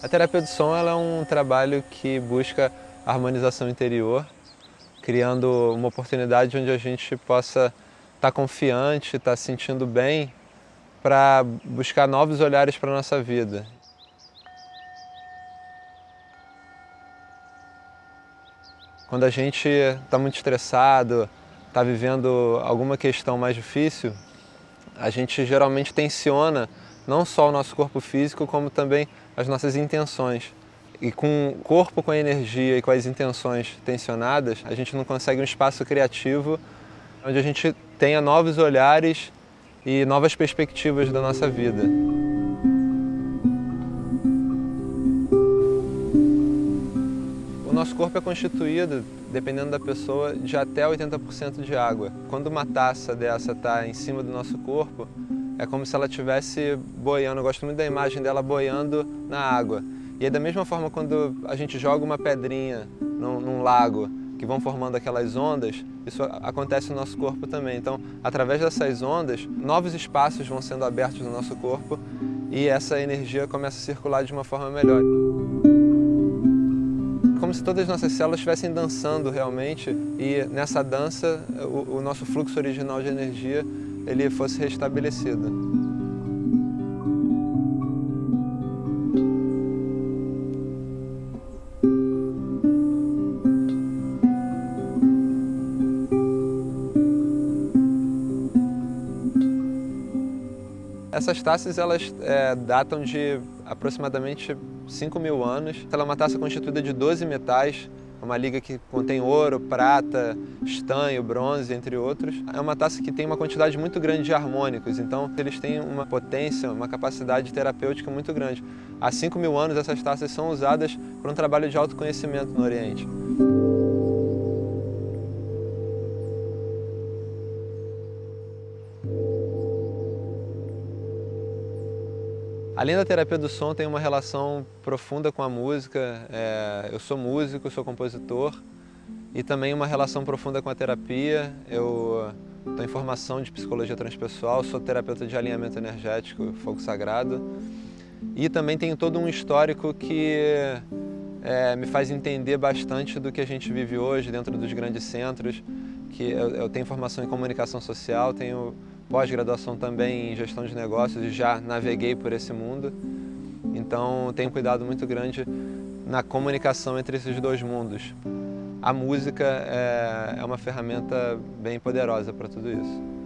A terapia do som é um trabalho que busca harmonização interior, criando uma oportunidade onde a gente possa estar confiante, estar se sentindo bem para buscar novos olhares para a nossa vida. Quando a gente está muito estressado, está vivendo alguma questão mais difícil, a gente geralmente tensiona não só o nosso corpo físico, como também as nossas intenções. E com o corpo com a energia e com as intenções tensionadas, a gente não consegue um espaço criativo onde a gente tenha novos olhares e novas perspectivas da nossa vida. Nosso corpo é constituído, dependendo da pessoa, de até 80% de água. Quando uma taça dessa está em cima do nosso corpo, é como se ela estivesse boiando. Eu gosto muito da imagem dela boiando na água. E aí, da mesma forma, quando a gente joga uma pedrinha num, num lago, que vão formando aquelas ondas, isso acontece no nosso corpo também. Então, através dessas ondas, novos espaços vão sendo abertos no nosso corpo e essa energia começa a circular de uma forma melhor. Como se todas as nossas células estivessem dançando realmente e nessa dança o, o nosso fluxo original de energia ele fosse restabelecido. Essas taças elas é, datam de aproximadamente 5 mil anos. Ela é uma taça constituída de 12 metais, uma liga que contém ouro, prata, estanho, bronze, entre outros. É uma taça que tem uma quantidade muito grande de harmônicos, então eles têm uma potência, uma capacidade terapêutica muito grande. Há 5 mil anos essas taças são usadas para um trabalho de autoconhecimento no Oriente. Além da terapia do som, tem uma relação profunda com a música. É, eu sou músico, sou compositor e também uma relação profunda com a terapia. Eu estou em formação de psicologia transpessoal, sou terapeuta de alinhamento energético, fogo sagrado e também tenho todo um histórico que é, me faz entender bastante do que a gente vive hoje dentro dos grandes centros. Que eu, eu tenho formação em comunicação social, tenho pós-graduação também em gestão de negócios e já naveguei por esse mundo. Então tenho cuidado muito grande na comunicação entre esses dois mundos. A música é, é uma ferramenta bem poderosa para tudo isso.